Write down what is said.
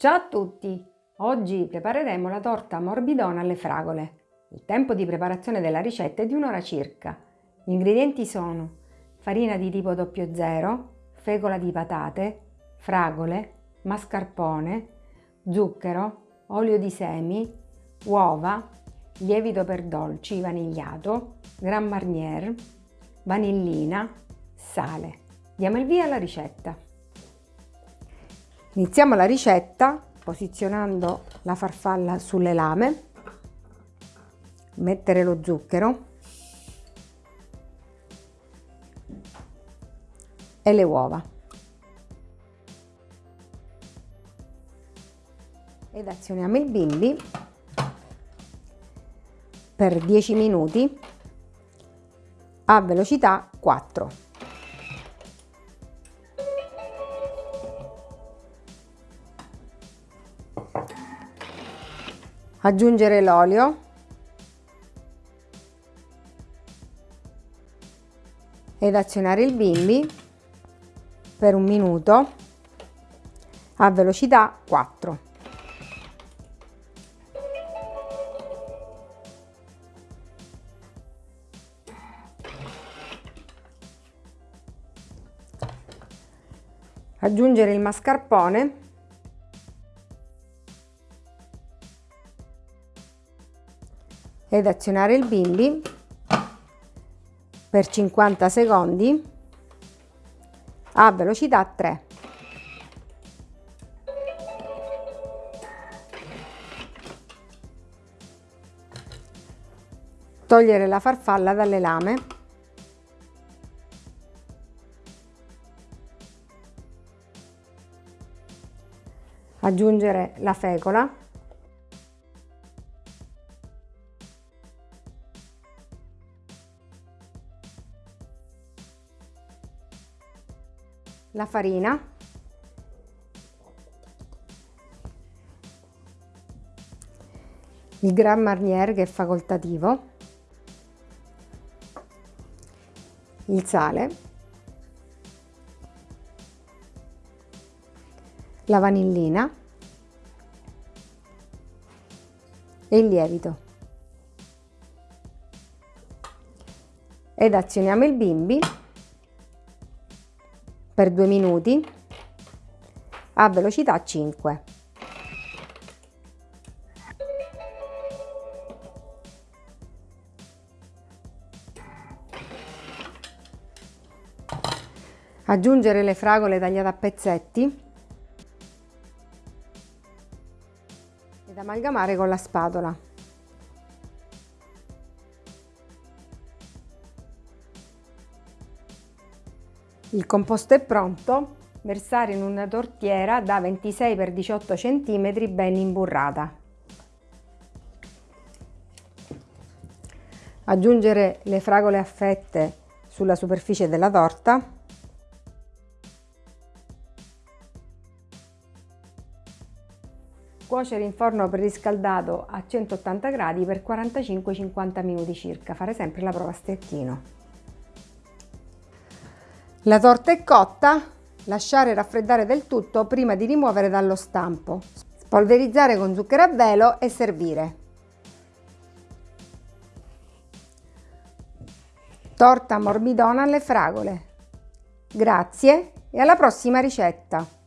Ciao a tutti! Oggi prepareremo la torta morbidona alle fragole. Il tempo di preparazione della ricetta è di un'ora circa. Gli ingredienti sono farina di tipo 00, fecola di patate, fragole, mascarpone, zucchero, olio di semi, uova, lievito per dolci vanigliato, Grand Marnier, vanillina, sale. Diamo il via alla ricetta. Iniziamo la ricetta posizionando la farfalla sulle lame, mettere lo zucchero e le uova. Ed azioniamo il bimbi per 10 minuti a velocità 4. Aggiungere l'olio ed azionare il bimbi per un minuto a velocità 4. Aggiungere il mascarpone ed azionare il bimbi per 50 secondi a velocità 3. Togliere la farfalla dalle lame. Aggiungere la fecola la farina. Il Grand Marnier che è facoltativo. Il sale. La vanillina. E il lievito. Ed azioniamo il bimbi per 2 minuti a velocità 5. Aggiungere le fragole tagliate a pezzetti ed amalgamare con la spatola. Il composto è pronto, versare in una tortiera da 26 x 18 cm ben imburrata. Aggiungere le fragole a fette sulla superficie della torta. Cuocere in forno preriscaldato a 180 gradi per 45-50 minuti circa. Fare sempre la prova a stecchino. La torta è cotta, lasciare raffreddare del tutto prima di rimuovere dallo stampo. Spolverizzare con zucchero a velo e servire. Torta morbidona alle fragole. Grazie e alla prossima ricetta!